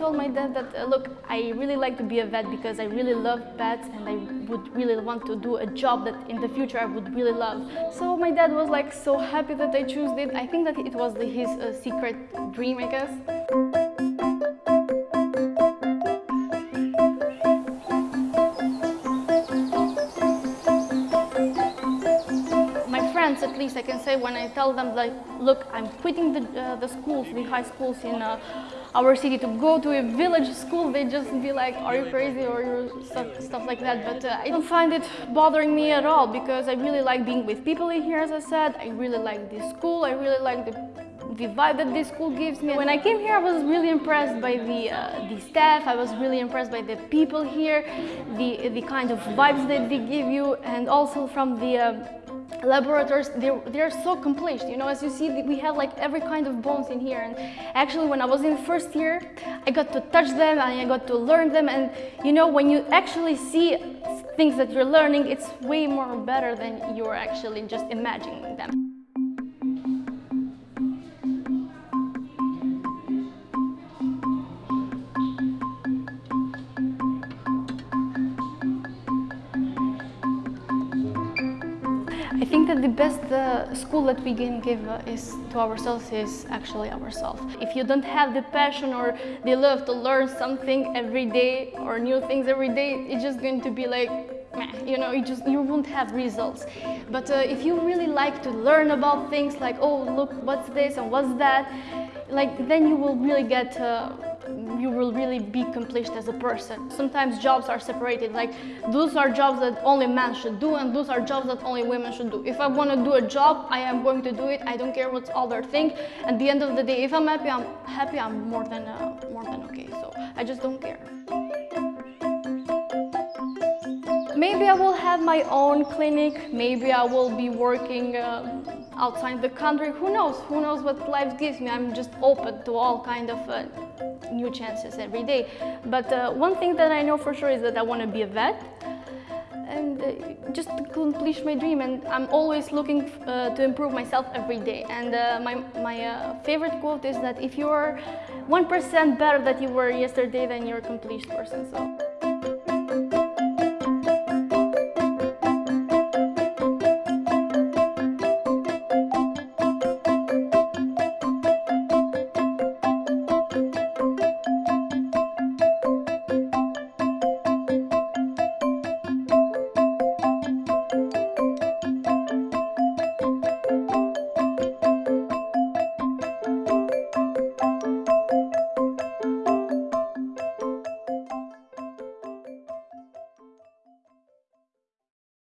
told my dad that, uh, look, I really like to be a vet because I really love pets and I would really want to do a job that in the future I would really love. So my dad was like so happy that I chose it. I think that it was his uh, secret dream, I guess. Least I can say, when I tell them like, look, I'm quitting the, uh, the schools, the high schools in uh, our city to go to a village school, they just be like, are you crazy or you stuff, stuff like that. But uh, I don't find it bothering me at all because I really like being with people in here, as I said. I really like this school. I really like the the vibe that this school gives me. When I came here, I was really impressed by the, uh, the staff, I was really impressed by the people here, the, the kind of vibes that they give you, and also from the uh, laboratories, they're, they're so complete. You know, as you see, we have like every kind of bones in here. And actually, when I was in first year, I got to touch them and I got to learn them. And you know, when you actually see things that you're learning, it's way more better than you're actually just imagining them. I think that the best uh, school that we can give uh, is to ourselves is actually ourselves. If you don't have the passion or the love to learn something every day or new things every day, it's just going to be like, you know, you just you won't have results. But uh, if you really like to learn about things like, oh, look, what's this and what's that, like then you will really get uh, you will really be complete as a person. Sometimes jobs are separated, like those are jobs that only men should do and those are jobs that only women should do. If I want to do a job, I am going to do it. I don't care what others think. At the end of the day, if I'm happy, I'm happy, I'm more than, uh, more than okay. So I just don't care. Maybe I will have my own clinic. Maybe I will be working uh, outside the country. Who knows? Who knows what life gives me? I'm just open to all kind of uh, new chances every day. But uh, one thing that I know for sure is that I want to be a vet and uh, just to complete my dream and I'm always looking uh, to improve myself every day and uh, my, my uh, favorite quote is that if you're 1% better than you were yesterday then you're a complete person so